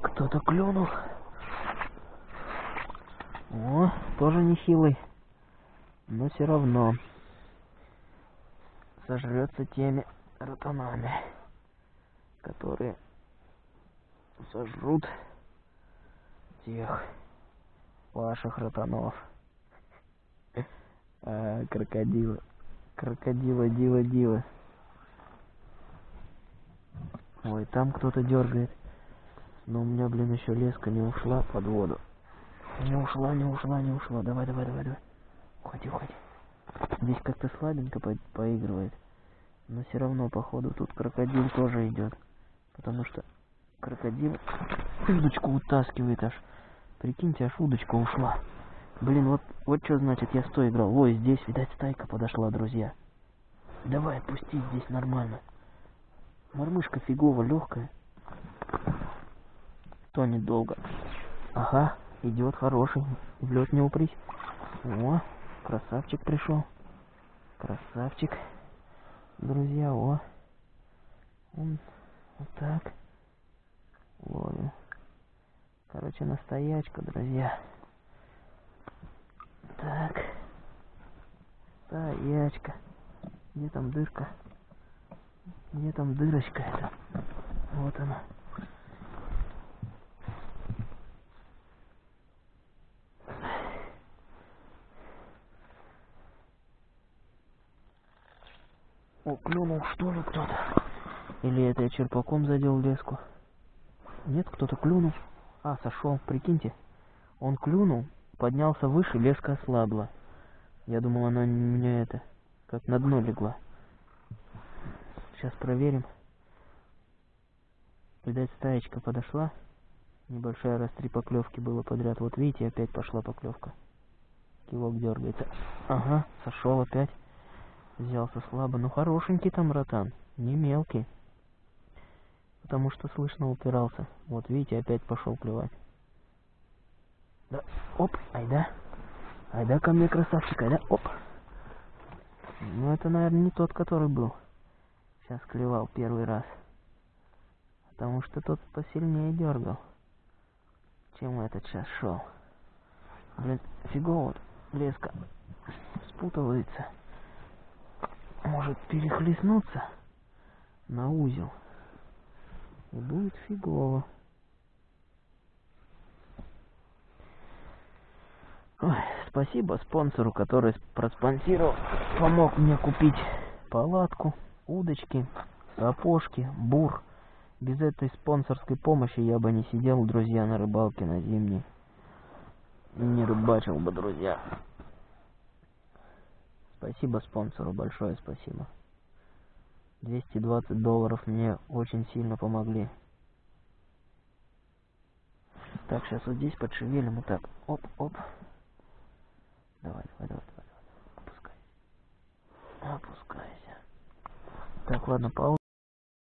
Кто-то клюнул. О, тоже нехилый. Но все равно сожрется теми ротанами, которые сожрут тех ваших ротанов. А, крокодилы. Крокодила, дива, дива. Ой, там кто-то дергает. Но у меня, блин, еще леска не ушла под воду. Не ушла, не ушла, не ушла. Давай, давай, давай, давай. Уходи, уходи. Здесь как-то слабенько по поигрывает. Но все равно, походу, тут крокодил тоже идет. Потому что крокодил удочку утаскивает аж. Прикиньте, аж удочка ушла. Блин, вот, вот что значит я сто играл. Ой, здесь, видать, стайка подошла, друзья. Давай, отпусти, здесь нормально. Мормышка фигово легкая. Тонет долго. Ага, идет хороший. В лед не упрись. О, красавчик пришел. Красавчик. Друзья, о. Он вот так. Ловим. Короче, настоячка, друзья. Так. Стоячка. Где там дырка? Где там дырочка эта? Вот она. О, клюнул что ли кто-то? Или это я черпаком задел леску? Нет, кто-то клюнул. А, сошел, прикиньте. Он клюнул, поднялся выше, леска ослабла. Я думал, она у меня это, как на дно легла. Сейчас проверим. Видать, стаечка подошла. Небольшая раз три поклевки было подряд. Вот видите, опять пошла поклевка. Кивок дергается. Ага, сошел опять. Взялся слабо. Ну, хорошенький там ротан. Не мелкий. Потому что слышно упирался. Вот видите, опять пошел клевать. Да, оп, айда. Айда ко мне, красавчик, айда, оп. Ну, это, наверное, не тот, который был. Сейчас клевал первый раз. Потому что тот посильнее дергал, чем этот сейчас шел. Блин, фигово вот леска спутывается. Может перехлестнуться на узел. И будет фигово. Ой, спасибо спонсору, который проспонсировал, помог мне купить палатку, удочки, сапожки, бур. Без этой спонсорской помощи я бы не сидел, друзья, на рыбалке на зимней. Не рыбачил бы, друзья. Спасибо спонсору, большое спасибо. 220 долларов мне очень сильно помогли. Так, сейчас вот здесь подшевелим вот так. Оп, оп. Давай, давай, давай, давай, давай. Опускайся. Опускайся. Так, ладно, пауза.